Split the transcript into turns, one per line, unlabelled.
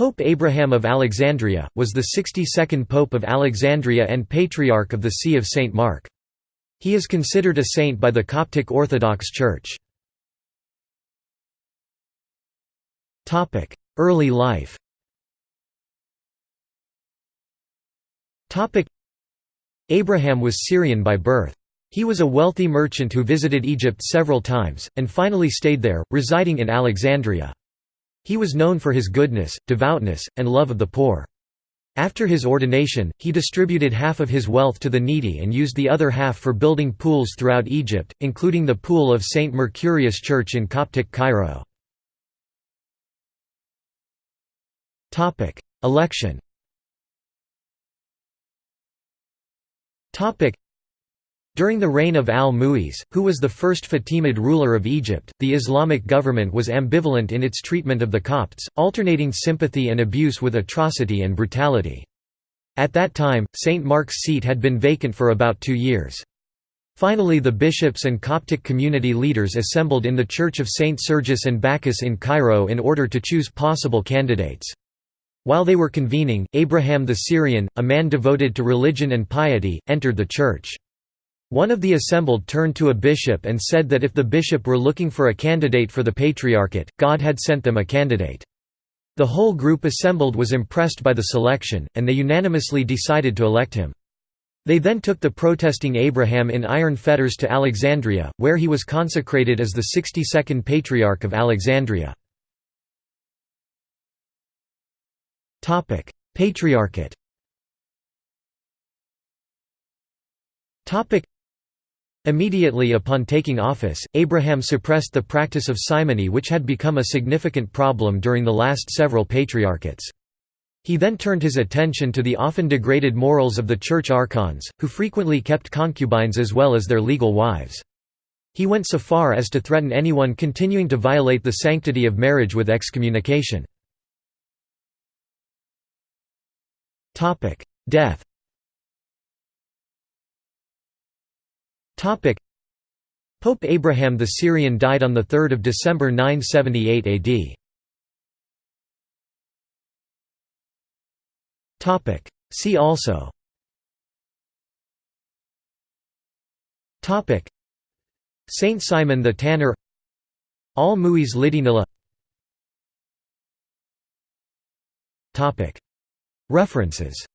Pope Abraham of Alexandria, was the 62nd Pope of Alexandria and Patriarch of the See of St. Mark. He is considered a saint by the Coptic Orthodox Church. Early life Abraham was Syrian by birth. He was a wealthy merchant who visited Egypt several times, and finally stayed there, residing in Alexandria. He was known for his goodness, devoutness, and love of the poor. After his ordination, he distributed half of his wealth to the needy and used the other half for building pools throughout Egypt, including the pool of St. Mercurius Church in Coptic Cairo. Election during the reign of al-Mu'iz, who was the first Fatimid ruler of Egypt, the Islamic government was ambivalent in its treatment of the Copts, alternating sympathy and abuse with atrocity and brutality. At that time, St. Mark's seat had been vacant for about two years. Finally the bishops and Coptic community leaders assembled in the Church of St. Sergius and Bacchus in Cairo in order to choose possible candidates. While they were convening, Abraham the Syrian, a man devoted to religion and piety, entered the church. One of the assembled turned to a bishop and said that if the bishop were looking for a candidate for the patriarchate, God had sent them a candidate. The whole group assembled was impressed by the selection, and they unanimously decided to elect him. They then took the protesting Abraham in iron fetters to Alexandria, where he was consecrated as the 62nd Patriarch of Alexandria. Patriarchate Immediately upon taking office, Abraham suppressed the practice of simony which had become a significant problem during the last several patriarchates. He then turned his attention to the often degraded morals of the church archons, who frequently kept concubines as well as their legal wives. He went so far as to threaten anyone continuing to violate the sanctity of marriage with excommunication. Death Pope Abraham the Syrian died on 3 December 978 AD. Topic. See also. Topic. Saint Simon the Tanner. Al-Mu'iz Lidinilla Topic. References